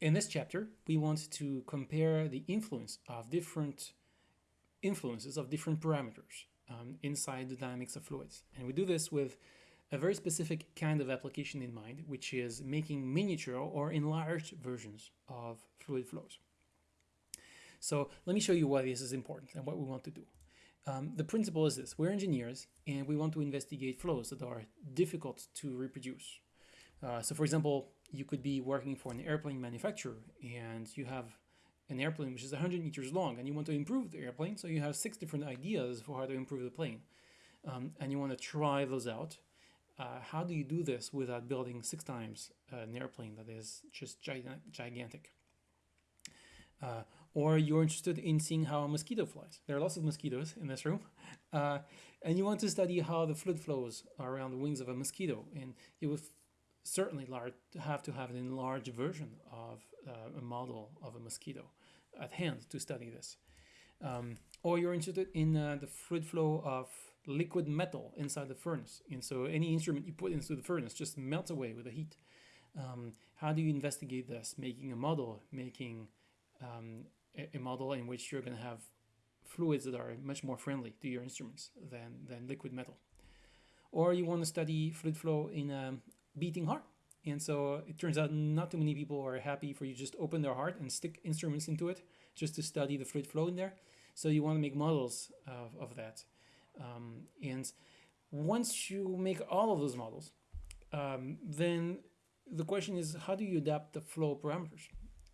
in this chapter, we want to compare the influence of different influences of different parameters um, inside the dynamics of fluids. And we do this with a very specific kind of application in mind, which is making miniature or enlarged versions of fluid flows. So let me show you why this is important and what we want to do. Um, the principle is this, we're engineers and we want to investigate flows that are difficult to reproduce. Uh, so for example, you could be working for an airplane manufacturer and you have an airplane which is 100 meters long and you want to improve the airplane, so you have six different ideas for how to improve the plane. Um, and you want to try those out. Uh, how do you do this without building six times uh, an airplane that is just gigantic? Uh, or you're interested in seeing how a mosquito flies. There are lots of mosquitoes in this room. Uh, and you want to study how the fluid flows around the wings of a mosquito. And you will certainly large, have to have an enlarged version of uh, a model of a mosquito at hand to study this. Um, or you're interested in uh, the fluid flow of liquid metal inside the furnace. And so any instrument you put into the furnace just melts away with the heat. Um, how do you investigate this? Making a model, making um, a, a, model in which you're going to have fluids that are much more friendly to your instruments than, than liquid metal. Or you want to study fluid flow in a beating heart. And so it turns out not too many people are happy for you just open their heart and stick instruments into it just to study the fluid flow in there. So you want to make models of, of that. Um, and once you make all of those models, um, then the question is how do you adapt the flow parameters?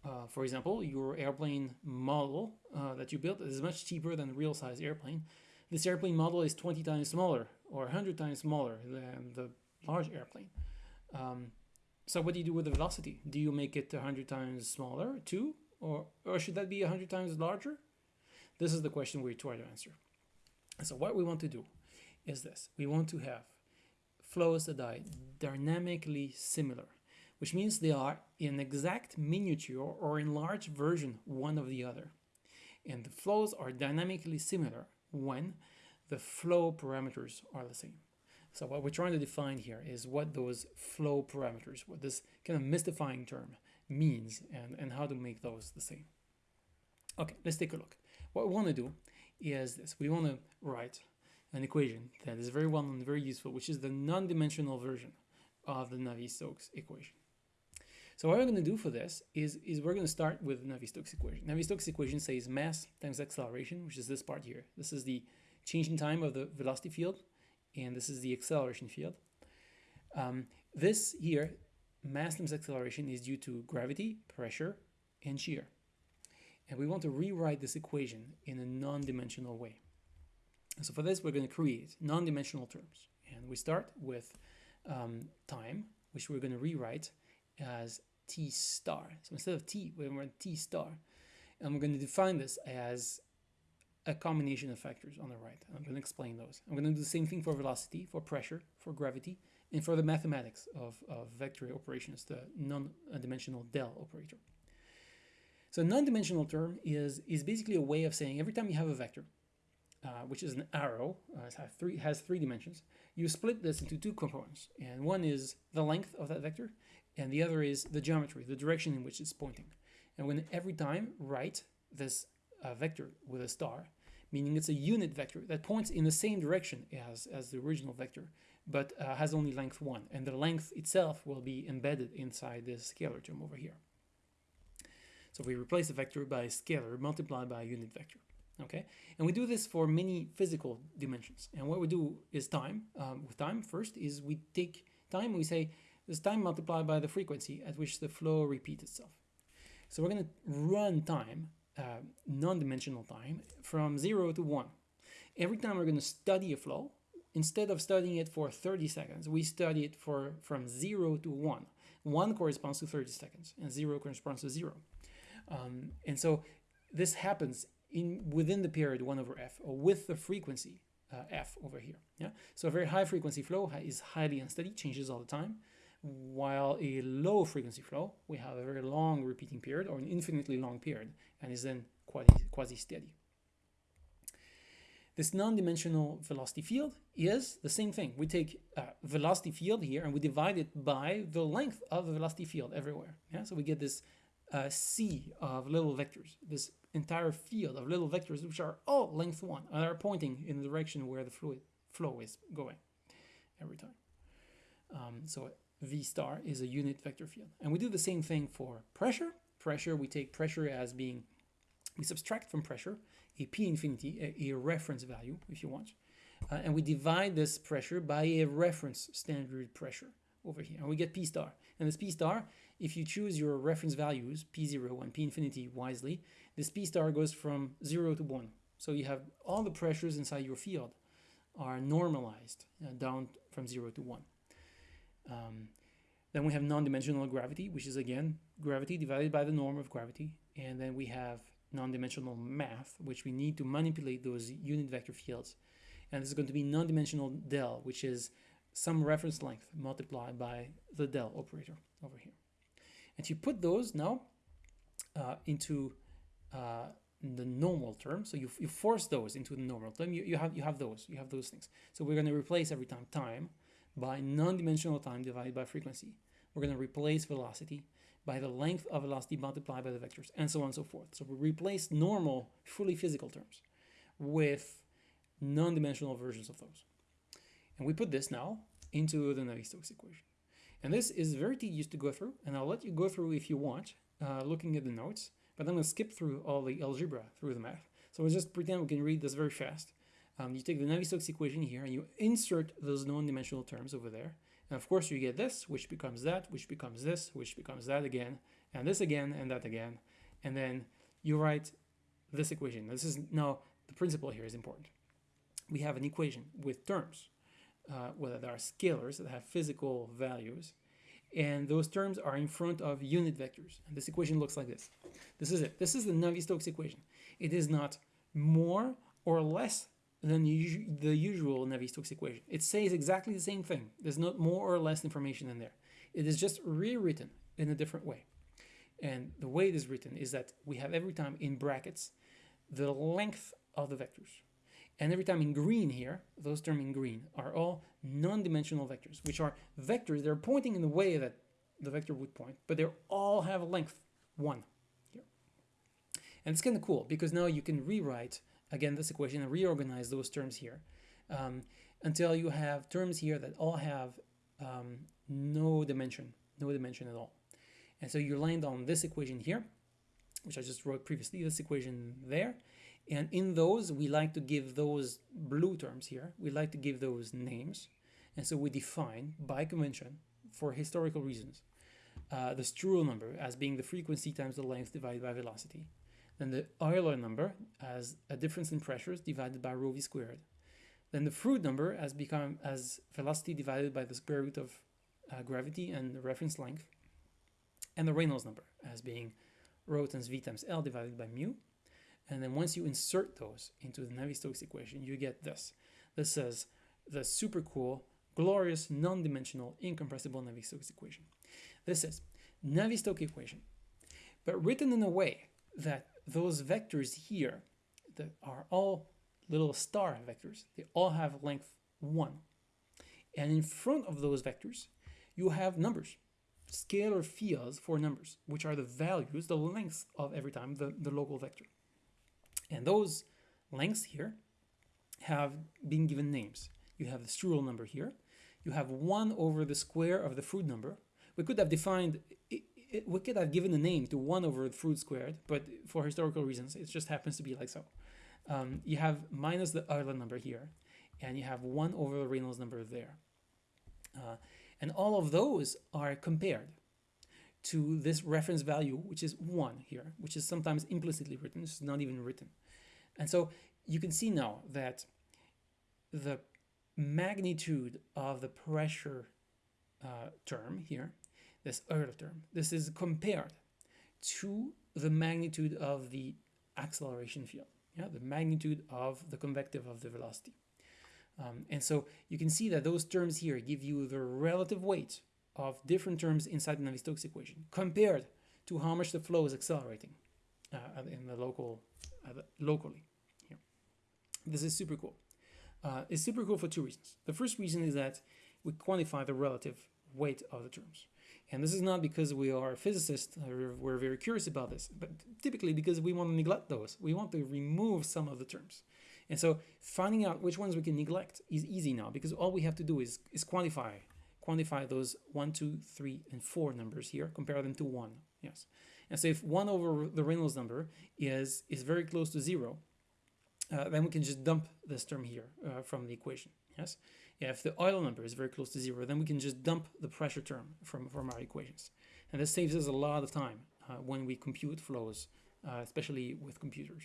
Uh, for example, your airplane model uh, that you built is much cheaper than a real size airplane. This airplane model is 20 times smaller or 100 times smaller than the large airplane. Um, so what do you do with the velocity? Do you make it 100 times smaller too? Or, or should that be 100 times larger? This is the question we try to answer. So what we want to do is this. We want to have flows that are dynamically similar which means they are in exact miniature or enlarged version one of the other. And the flows are dynamically similar when the flow parameters are the same. So what we're trying to define here is what those flow parameters, what this kind of mystifying term means and, and how to make those the same. Okay, let's take a look. What we want to do is this. We want to write an equation that is very well and very useful, which is the non-dimensional version of the Navier-Stokes equation. So what we're going to do for this is, is we're going to start with Navier-Stokes equation. Navier-Stokes equation says mass times acceleration, which is this part here. This is the change in time of the velocity field, and this is the acceleration field. Um, this here, mass times acceleration, is due to gravity, pressure, and shear. And we want to rewrite this equation in a non-dimensional way. So for this, we're going to create non-dimensional terms. And we start with um, time, which we're going to rewrite as t star. So instead of t, we're going to t star. And we're going to define this as a combination of factors on the right. I'm going to explain those. I'm going to do the same thing for velocity, for pressure, for gravity, and for the mathematics of, of vector operations, the non-dimensional del operator. So non-dimensional term is, is basically a way of saying every time you have a vector, uh, which is an arrow, uh, has, three, has three dimensions, you split this into two components. And one is the length of that vector, and the other is the geometry, the direction in which it's pointing. And when every time write this uh, vector with a star, meaning it's a unit vector that points in the same direction as, as the original vector, but uh, has only length 1. And the length itself will be embedded inside this scalar term over here. So we replace the vector by a scalar multiplied by a unit vector. Okay, and we do this for many physical dimensions. And what we do is time. Um, with time, first is we take time. We say this time multiplied by the frequency at which the flow repeats itself. So we're going to run time, uh, non-dimensional time, from 0 to 1. Every time we're going to study a flow, instead of studying it for 30 seconds, we study it for from 0 to 1. 1 corresponds to 30 seconds, and 0 corresponds to 0. Um, and so this happens in within the period 1 over f, or with the frequency uh, f over here. Yeah. So a very high frequency flow is highly unsteady, changes all the time while a low frequency flow, we have a very long repeating period or an infinitely long period and is then quasi-steady. This non-dimensional velocity field is the same thing. We take a velocity field here and we divide it by the length of the velocity field everywhere. Yeah, so we get this uh, sea of little vectors, this entire field of little vectors, which are all length one and are pointing in the direction where the fluid flow is going every time. Um, so V star is a unit vector field. And we do the same thing for pressure. Pressure, we take pressure as being, we subtract from pressure a P infinity, a, a reference value, if you want. Uh, and we divide this pressure by a reference standard pressure over here. And we get P star. And this P star, if you choose your reference values, P0 and P infinity wisely, this P star goes from 0 to 1. So you have all the pressures inside your field are normalized uh, down from 0 to 1. Um, then we have non-dimensional gravity, which is again gravity divided by the norm of gravity. And then we have non-dimensional math, which we need to manipulate those unit vector fields. And this is going to be non-dimensional del, which is some reference length multiplied by the del operator over here. And you put those now uh, into uh, the normal term. So you, you force those into the normal term. You, you, have, you have those. You have those things. So we're going to replace every time time by non-dimensional time divided by frequency. We're going to replace velocity by the length of velocity multiplied by the vectors, and so on and so forth. So we replace normal, fully physical terms with non-dimensional versions of those. And we put this now into the Navier-Stokes equation. And this is very tedious to go through, and I'll let you go through if you want, uh, looking at the notes, but I'm going to skip through all the algebra through the math. So we'll just pretend we can read this very fast. Um, you take the Navier-Stokes equation here and you insert those non-dimensional terms over there. And of course you get this, which becomes that, which becomes this, which becomes that again, and this again, and that again. And then you write this equation. This is now, the principle here is important. We have an equation with terms, uh, whether there are scalars that have physical values, and those terms are in front of unit vectors. And this equation looks like this. This is it. This is the Navier-Stokes equation. It is not more or less than the usual Navier-Stokes equation. It says exactly the same thing. There's not more or less information in there. It is just rewritten in a different way. And the way it is written is that we have every time in brackets the length of the vectors. And every time in green here, those terms in green are all non-dimensional vectors, which are vectors that are pointing in the way that the vector would point, but they all have a length 1 here. And it's kind of cool because now you can rewrite again this equation reorganize those terms here um, until you have terms here that all have um, no dimension, no dimension at all. And so you land on this equation here, which I just wrote previously, this equation there. And in those, we like to give those blue terms here, we like to give those names. And so we define, by convention, for historical reasons, uh, the Strouhal number as being the frequency times the length divided by velocity. Then the Euler number as a difference in pressures divided by rho v squared. Then the Froude number as become as velocity divided by the square root of uh, gravity and the reference length. And the Reynolds number as being rho times v times L divided by mu. And then once you insert those into the Navier-Stokes equation, you get this. This says the super cool, glorious, non-dimensional, incompressible Navier-Stokes equation. This is Navier-Stokes equation, but written in a way that those vectors here that are all little star vectors, they all have length 1. And in front of those vectors, you have numbers, scalar fields for numbers, which are the values, the lengths of every time the, the local vector. And those lengths here have been given names. You have the Strouhal number here. You have 1 over the square of the Froude number. We could have defined we could have given a name to 1 over the Froude squared, but for historical reasons, it just happens to be like so. Um, you have minus the Euler number here, and you have 1 over the Reynolds number there. Uh, and all of those are compared to this reference value, which is 1 here, which is sometimes implicitly written, it's not even written. And so you can see now that the magnitude of the pressure uh, term here this Euler term. This is compared to the magnitude of the acceleration field, yeah, the magnitude of the convective of the velocity. Um, and so you can see that those terms here give you the relative weight of different terms inside the Navier-Stokes equation compared to how much the flow is accelerating uh, in the local, uh, locally. Here. This is super cool. Uh, it's super cool for two reasons. The first reason is that we quantify the relative weight of the terms. And this is not because we are physicists or we're very curious about this, but typically because we want to neglect those. We want to remove some of the terms. And so finding out which ones we can neglect is easy now because all we have to do is, is quantify quantify those one, two, three, and four numbers here, compare them to one. Yes. And so if one over the Reynolds number is, is very close to zero, uh, then we can just dump this term here uh, from the equation. Yes. If the Euler number is very close to zero, then we can just dump the pressure term from, from our equations. And this saves us a lot of time uh, when we compute flows, uh, especially with computers.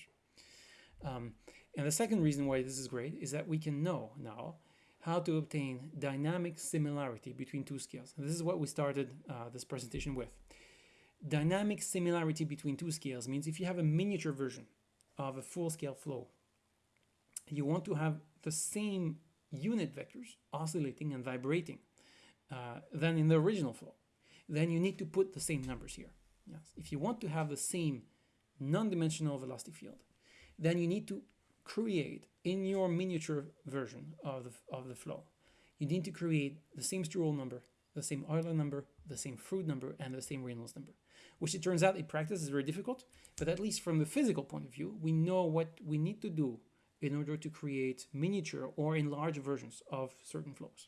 Um, and the second reason why this is great is that we can know now how to obtain dynamic similarity between two scales. And this is what we started uh, this presentation with. Dynamic similarity between two scales means if you have a miniature version of a full-scale flow, you want to have the same unit vectors oscillating and vibrating uh, than in the original flow. Then you need to put the same numbers here. Yes. If you want to have the same non-dimensional velocity field, then you need to create in your miniature version of the, of the flow, you need to create the same Strouhal number, the same Euler number, the same Froude number, and the same Reynolds number, which it turns out in practice is very difficult, but at least from the physical point of view, we know what we need to do in order to create miniature or enlarged versions of certain flows.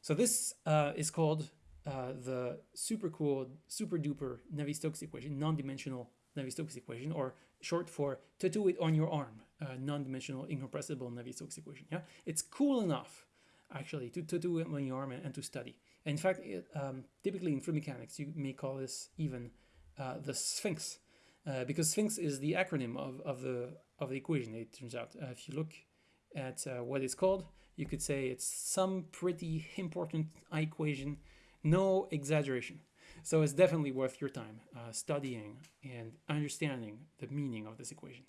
So this uh, is called uh, the super cool, super duper Navier-Stokes equation, non-dimensional Navier-Stokes equation, or short for tattoo it on your arm, uh, non-dimensional incompressible Navier-Stokes equation. Yeah, it's cool enough actually to tattoo it on your arm and, and to study. In fact, it, um, typically in fluid mechanics, you may call this even uh, the Sphinx, uh, because Sphinx is the acronym of, of the of the equation. It turns out, uh, if you look at uh, what it's called, you could say it's some pretty important equation, no exaggeration. So it's definitely worth your time uh, studying and understanding the meaning of this equation.